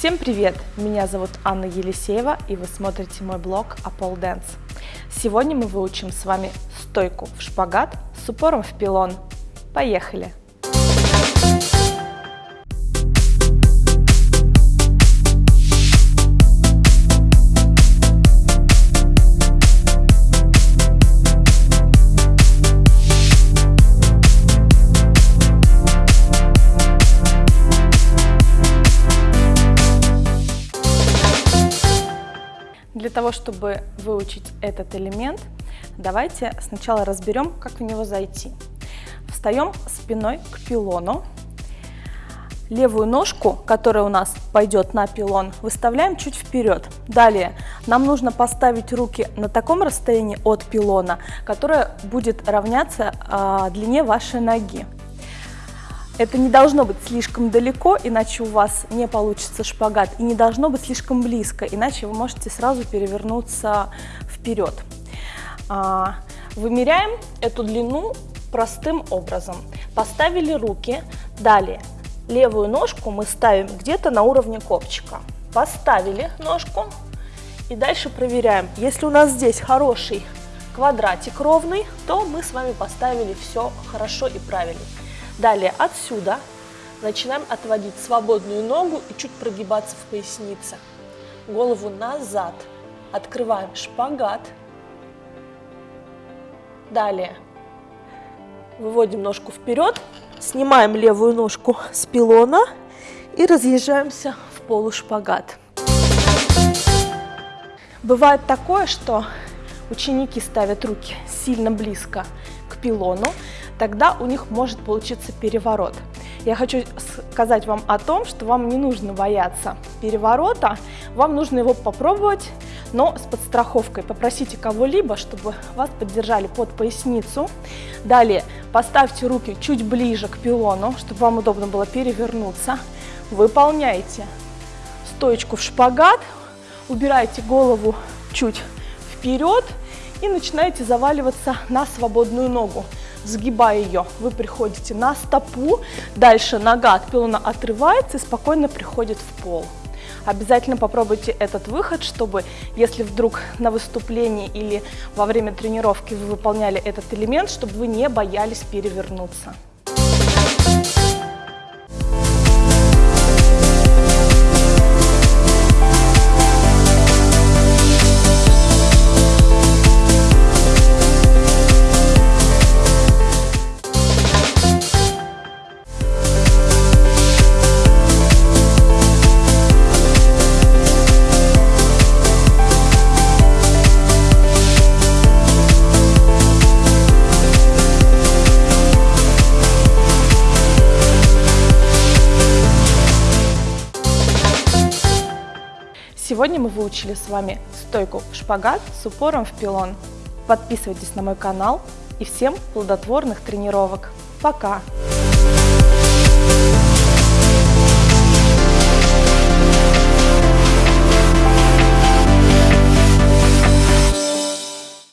Всем привет! Меня зовут Анна Елисеева и вы смотрите мой блог Apple Dance. Сегодня мы выучим с вами стойку в шпагат с упором в пилон. Поехали! Для того, чтобы выучить этот элемент, давайте сначала разберем, как в него зайти. Встаем спиной к пилону. Левую ножку, которая у нас пойдет на пилон, выставляем чуть вперед. Далее нам нужно поставить руки на таком расстоянии от пилона, которое будет равняться э, длине вашей ноги. Это не должно быть слишком далеко, иначе у вас не получится шпагат, и не должно быть слишком близко, иначе вы можете сразу перевернуться вперед. А, вымеряем эту длину простым образом. Поставили руки, далее левую ножку мы ставим где-то на уровне копчика. Поставили ножку и дальше проверяем. Если у нас здесь хороший квадратик ровный, то мы с вами поставили все хорошо и правильно. Далее отсюда начинаем отводить свободную ногу и чуть прогибаться в пояснице. Голову назад. Открываем шпагат. Далее выводим ножку вперед, снимаем левую ножку с пилона и разъезжаемся в полушпагат. Бывает такое, что ученики ставят руки сильно близко к пилону, тогда у них может получиться переворот. Я хочу сказать вам о том, что вам не нужно бояться переворота, вам нужно его попробовать, но с подстраховкой. Попросите кого-либо, чтобы вас поддержали под поясницу. Далее поставьте руки чуть ближе к пилону, чтобы вам удобно было перевернуться. Выполняйте стоечку в шпагат, убирайте голову чуть вперед и начинаете заваливаться на свободную ногу сгибая ее, вы приходите на стопу, дальше нога от пилона отрывается и спокойно приходит в пол. Обязательно попробуйте этот выход, чтобы, если вдруг на выступлении или во время тренировки вы выполняли этот элемент, чтобы вы не боялись перевернуться. Сегодня мы выучили с вами стойку в шпагат с упором в пилон. Подписывайтесь на мой канал и всем плодотворных тренировок. Пока! Thank you.